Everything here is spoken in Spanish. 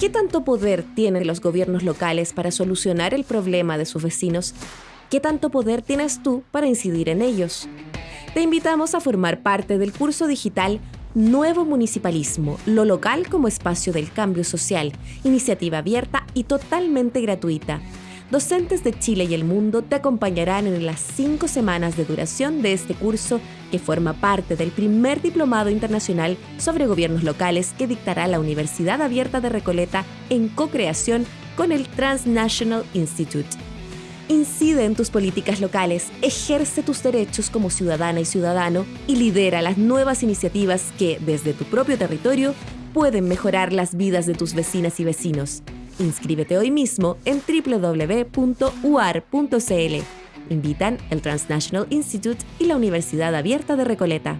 ¿Qué tanto poder tienen los gobiernos locales para solucionar el problema de sus vecinos? ¿Qué tanto poder tienes tú para incidir en ellos? Te invitamos a formar parte del curso digital Nuevo Municipalismo, lo local como espacio del cambio social, iniciativa abierta y totalmente gratuita. Docentes de Chile y el mundo te acompañarán en las cinco semanas de duración de este curso que forma parte del primer diplomado internacional sobre gobiernos locales que dictará la Universidad Abierta de Recoleta en co-creación con el Transnational Institute. Incide en tus políticas locales, ejerce tus derechos como ciudadana y ciudadano y lidera las nuevas iniciativas que, desde tu propio territorio, pueden mejorar las vidas de tus vecinas y vecinos. Inscríbete hoy mismo en www.uar.cl. Invitan el Transnational Institute y la Universidad Abierta de Recoleta.